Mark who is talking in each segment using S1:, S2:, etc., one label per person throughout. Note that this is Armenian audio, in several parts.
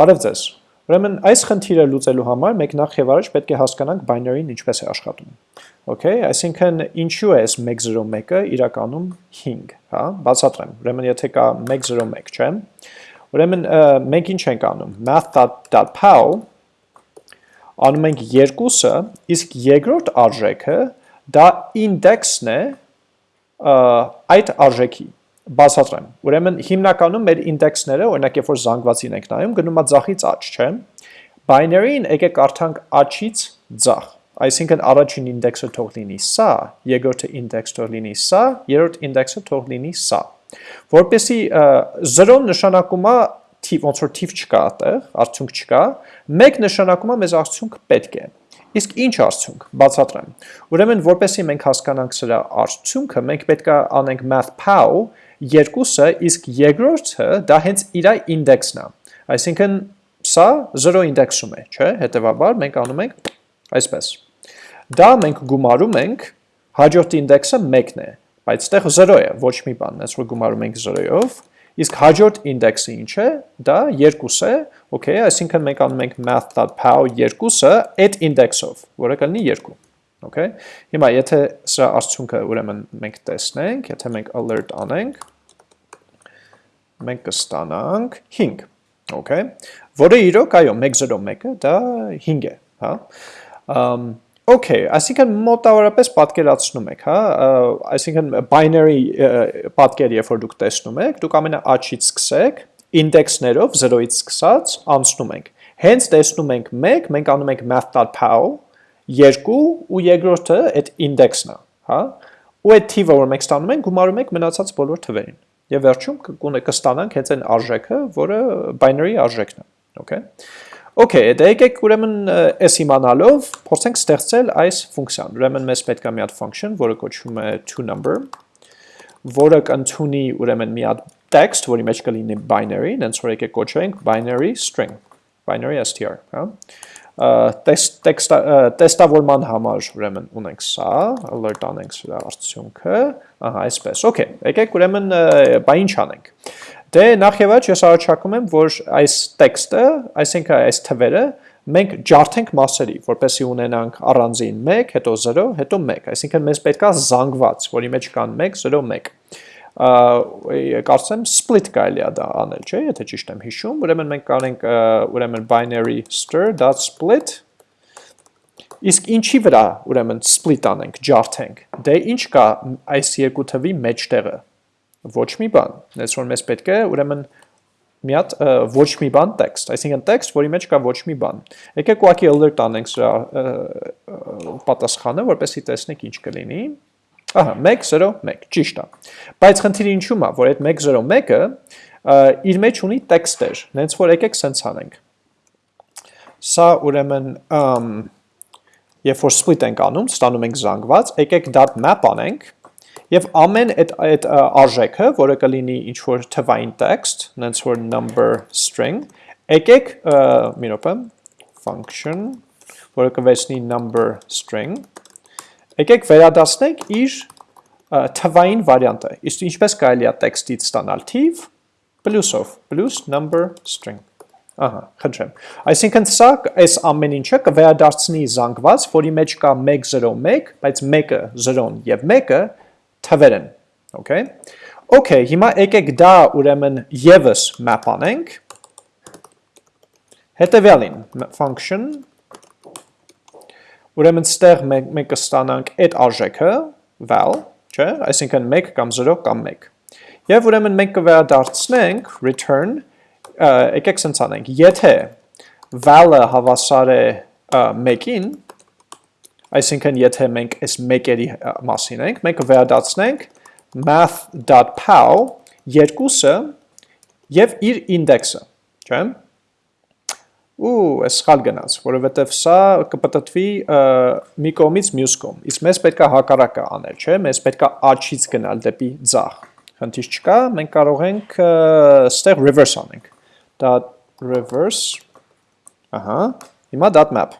S1: Բարև ձեզ։ Ուրեմն այս խնդիրը լուծելու համար մենք նախ եւ առաջ պետք է հասկանանք binary-ն ինչպես է աշխատում։ Okay, այսինքն ինչու է այս 101-ը իրականում 5, հա, բացատրեմ։ Ուրեմն եթե կա 101, չէ՞։ Ուրեմն մենք ինչ ենք անում։ math.pow անում ենք երկուսը, իսկ երկրորդ արժեքը դա index-ն է այդ արժեքի բացատրեմ։ Ուրեմն հիմնականում մեր ինդեքսները, օրինակ երբ որ զանգվածին ենք նայում, գնում է ձախից աջ, չէ՞։ Binary-ին եկեք կարդանք աչից ձախ։ Այսինքն առաջին ինդեքսը թող լինի սա, երկրորդը ինդեքս թող լինի սա, երրորդ ինդեքսը թող լինի սա։ Որպեսի 0 նշանակում է թիվ, ոնց որ թիվ չկա այդտեղ, արդյունք չկա, 1 նշանակում է մեզ արդյունք պետք է։ Իսկ ինչ արդյունք, բացատրեմ։ Ուրեմն որպեսի մենք հասկանանք սրա արդյունքը, մենք պետք է անենք math_pow երկուսը, իսկ երկրորդը դա հենց իր ինդեքսն է։ Այսինքն սա 0 ինդեքսում է, չէ՞, հետեւաբար մենք անում ենք այսպես։ Դա մենք գումարում ենք հաջորդ ինդեքսը 1-ն է, բայց այդտեղ 0 է, ոչ մի բան, այս որ գումարում ենք 0-ով, իսկ հաջորդ ինդեքսը ինչ է, դա 2 է, okay, այսինքն մենք անում ենք math.pow 2-ը այդ ինդեքսով, որը կլինի 2։ Okay։ Հիմա եթե սա արդյունքը ուրեմն մենք տեսնենք, եթե մենք alert անենք, մենք կստանանք 5, okay, որը իրոք այո 101-ը դա 5 է, հա։ Okay, այսինքն մոտավորապես պատկերացնում եք, հա, այսինքն binary պատկեր, երբ որ դուք տեսնում եք, դուք ամենաաչից սկսեք, ինդեքսներով 0-ից սկսած անցնում ենք։ Հենց տեսնում ենք 1, մենք անում ենք math.pow 2 ու երկրորդը այդ ինդեքսն է, հա։ Ու այդ թիվը, որ մենք ստանում ենք, գումարում ենք մնացած բոլոր թվերին եւ վերջում կստանանք հենց այն արժեքը, որը binary արժեքն է, okay։ Okay, դե եկեք ուրեմն այս իմանալով փորձենք ստեղծել այս ֆունկցիան։ Ուրեմն մեզ պետք է մի հատ function, որը կոչվում է toNumber, որը կընդունի ուրեմն մի հատ text, որի մեջ կլինի binary, հենց որ եկեք կոչենք binary string, binary str, հա տեստավորման համար ուրեմն ունենք սա, alert անենք սրա արդյունքը, ահա այսպես, okay, եկեք ուրեմն բա ինչ անենք։ Դե նախ եւ առաջ ես առաջարկում եմ, որ այս տեքստը, այսինքն այս թվերը մենք ջարդենք մասերի, որպեսզի ունենանք առանձին 1, հետո 0, հետո 1, այսինքն մեզ պետքա զանգված, որի մեջ կան 1, 0, 1 կարծեմ split կարելի է դա անել, չէ, եթե ճիշտ եմ հիշում, ուրեմն մենք կանենք ուրեմն binary stir.split Իսկ ինչի վրա ուրեմն split անենք, ջարդենք։ Դե ինչ կա այս երկու թվի մեջտեղը։ Ոչ մի բան։ Այս որ մեզ պետք է ուրեմն մի հատ ոչ մի բան տեքստ, այսինքն տեքստ, որի մեջ կա ոչ մի բան։ Եկեք ուղղակի alert անենք սրա պատասխանը, որպեսզի տեսնենք ինչ կլինի։ Ահա, 101, ճիշտ է։ Բայց խնդիրը ինչու՞մ է, որ այդ 101-ը իր մեջ ունի տեքստեր, նենց որ եկեք սենց անենք։ Սա ուրեմն երբ որ split ենք անում, ստանում ենք զանգված, եկեք .map անենք եւ ամեն այդ այդ արժեքը, որը կլինի ինչ որ թվային text, նենց որ number string, եկեք մի րոպե function, որը կվերցնի number string Եկեք վերադասնենք իր թվային վարիանտը։ Իսկ ինչպես կարելի է տեքստից ստանալ թիվ պլյուսով, պլյուս number string։ Ահա, խնդրեմ։ Այսինքն սա այս ամեն ինչը կվերադարձնի զանգված, որի մեջ կա 101, բայց 1-ը 0-ն եւ 1-ը թվեր են։ Okay։ Okay, հիմա եկեք դա ուրեմն եւս map անենք։ Հետևյալին function. Ուրեմն ստեղ մենք մենք կստանանք այդ արժեքը val, չէ, այսինքն 1 կամ 0 կամ 1։ Եվ ուրեմն մենք կվերադարձնենք return, եկեք սենց անենք, եթե val-ը հավասար է 1-ին, այսինքն եթե մենք այս 1-երի մասին ենք, մենք կվերադարձնենք math.pow երկուսը եւ իր ինդեքսը, չէ՞ ու այս սխալ գնաց, որովհետև սա կպտտվի մի կողմից մյուս կողմ։ Իսկ մեզ պետքա հակառակը անել, չէ՞, մեզ պետքա աչից գնալ դեպի ձախ։ Խնդիր չկա, մենք կարող ենք ստեղ reverse անենք։ Դա reverse Ահա, հիմա .map։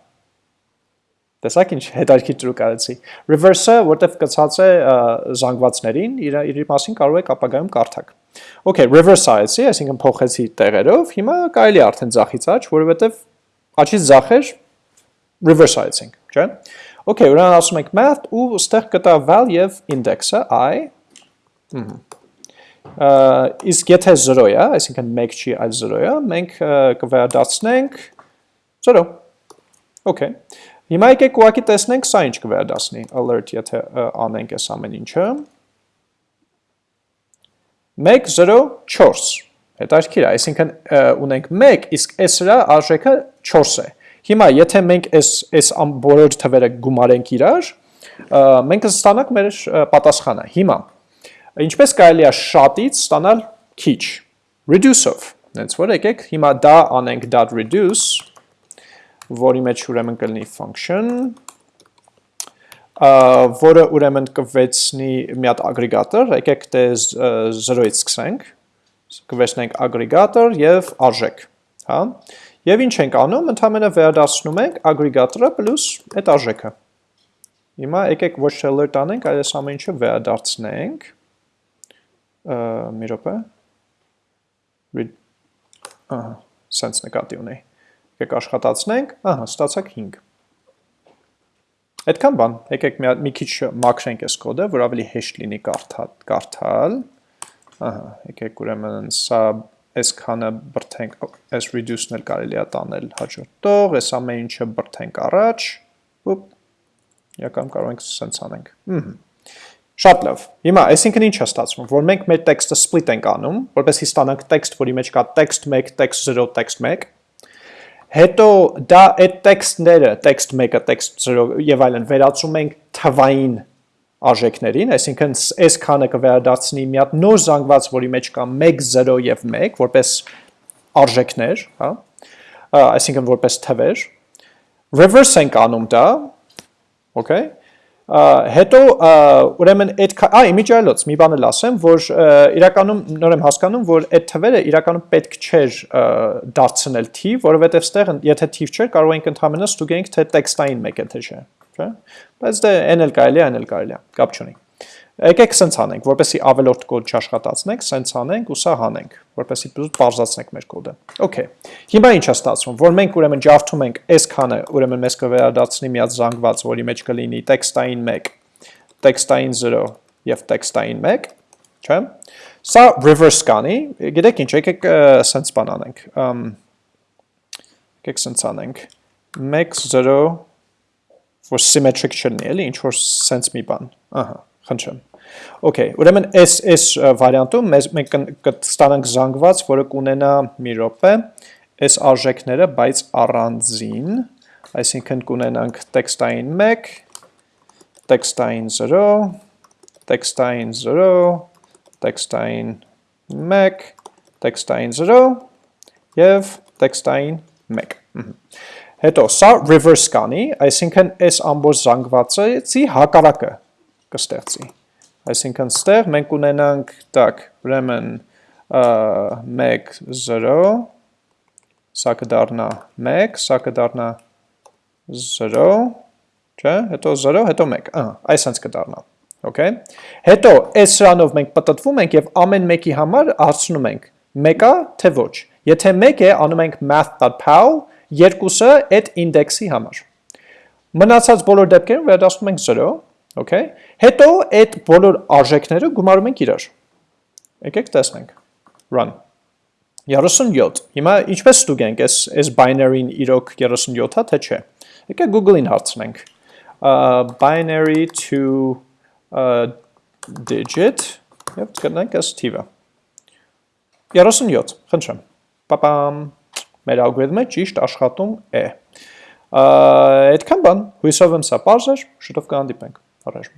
S1: Տեսակ ինչ հետարքի տրուկ արեցի։ Reverse-ը, որտեվ կցած է զանգվածներին, իր իր մասին կարող եք ապագայում կարդակ։ Okay, reverse-ացի, այսինքն փոխեցի տեղերով, հիմա կարելի է արդեն ձախից աճ, որովհետև աճից ձախեր reverse-ացինք, չէ՞։ Okay, ուրեմն ասում ենք math ու ստեղ կտա val եւ index-ը i։ Իսկ եթե 0 է, այսինքն 1 չի, այլ 0 է, մենք կվերադարձնենք 0։ Okay։ Հիմա եկեք ուղղակի տեսնենք սա ինչ կվերադասնի. Alert, եթե անենք այս ամեն ինչը։ 1 0 4 հետաքրքիր է, այսինքն ունենք 1, իսկ այս հրա արժեքը 4 է։ Հիմա եթե մենք այս այս բոլոր թվերը գումարենք իրար, մենք կստանանք մեր պատասխանը։ Հիմա ինչպես կարելի է շատից ստանալ քիչ. Reduce-ով։ Հենց որ եկեք հիմա դա անենք reduce, որի մեջ ուրեմն կլինի function որը ուրեմն կվեցնի մի հատ ագրեգատոր, եկեք դե 0-ից սկսենք, կվեցնենք ագրեգատոր եւ արժեք, հա? Եվ ինչ ենք անում, ընդհանրապես վերադասնում ենք ագրեգատորը պլյուս այդ արժեքը։ Հիմա եկեք ոչ թե alert անենք, այլ այս ամեն ինչը վերադարձնենք։ Մի րոպե։ Ահա, sense նկատի ունի։ Եկեք աշխատացնենք, ահա, ստացակ 5։ Այդքան բան, եկեք մի, մի քիչ մաքրենք այս կոդը, որ ավելի հեշտ լինի կարդալ։ Ահա, եկեք ուրեմն սա այսքանը բրթենք, այս reduce-ն էլ կարելի է տանել հաջորդող, այս ամեն ինչը բրթենք առաջ, ոպ, յակամ կարող ենք սենց անենք։ Շատ լավ։ Հիմա, այսինքն ինչ է ստացվում, որ մենք մեր տեքստը split ենք անում, որպեսզի ստանանք տեքստ, որի մեջ կա text 1, text 0, text 1, Հետո դա այդ տեքստները, տեքստ 1-ը, տեքստ 0 եւ այլն վերածում ենք թվային արժեքներին, այսինքն այս քանը կվերադարձնի մի հատ նոր զանգված, որի մեջ կա 1 0 եւ 1, որպես արժեքներ, հա? Այսինքն որպես թվեր։ Reverse ենք անում դա, okay? Հետո ուրեմն այդ այ իմիջիալոց մի բան էլ ասեմ, որ իրականում նոր եմ հասկանում, որ այդ թվերը իրականում պետք չէր դարձնել թիվ, որովհետև ստեղ եթե թիվ չէր, կարող ենք ընդհանրապես ստուգենք թե տեքստային մեկ է թե չէ, չէ՞։ Բայց դե այն էլ կարելի է, այն էլ կարելի է, կապ չունի։ Եկեք սենց անենք, որպեսի ավելորդ կոդ չաշխատացնենք, սենց անենք ու սա հանենք, որպեսի պարզացնենք մեր կոդը։ Okay։ Հիմա ինչ է ստացվում, որ մենք ուրեմն ջարդում ենք այս քանը, ուրեմն մեզ կվերադարձնի մի հատ զանգված, որի մեջ կլինի տեքստային 1, տեքստային 0 եւ տեքստային 1, չէ՞։ Սա reverse կանի, գիտեք ինչ, եկեք սենց բան անենք։ Եկեք սենց անենք 1 0 որ symmetric չլինի, էլի, ինչ որ սենց մի բան։ Ահա, խնդրեմ։ Okay, ուրեմն այս այս վարիանտում մեզ մենք կստանանք զանգված, որը կունենա մի րոպե, այս արժեքները, բայց առանձին, այսինքն կունենանք տեքստային 1, տեքստային 0, տեքստային 0, տեքստային 1, տեքստային 0 եւ տեքստային 1։ Հետո սա reverse կանի, այսինքն այս ամբողջ զանգվածի հակառակը կստեղծի։ Այսինքն ստեղ մենք ունենանք, տակ, ուրեմն 1 0 սա կդառնա 1, սա կդառնա 0, չէ, հետո 0, հետո 1, ահա, այսպես կդառնա։ Okay։ Հետո այս սրանով մենք պատտվում ենք եւ ամեն մեկի համար հարցնում ենք մեկա թե ոչ։ Եթե մեկ է, անում ենք math.pow, երկուսը այդ ինդեքսի համար։ Մնացած բոլոր դեպքերում վերադասում ենք 0, Okay։ Հետո այդ բոլոր արժեքները գումարում ենք իրար։ Եկեք տեսնենք։ Run։ 37։ Հիմա ինչպես ստուգենք, այս այս binary-ին իրոք 37-ա թե չէ։ Եկեք Google-ին հարցնենք։ binary to uh digit եւ գտնենք այս թիվը։ 37, խնդրեմ։ Պապամ։ Մեր ալգորիթմը ճիշտ աշխատում է։ Այդքան բան, հույսով եմ սա բարձր, շուտով կհանդիպենք։ Առաջ